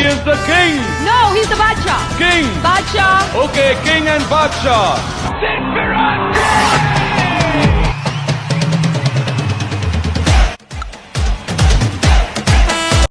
He is the king. No, he's the Bacha. King. Bacha. Okay, king and Bacha.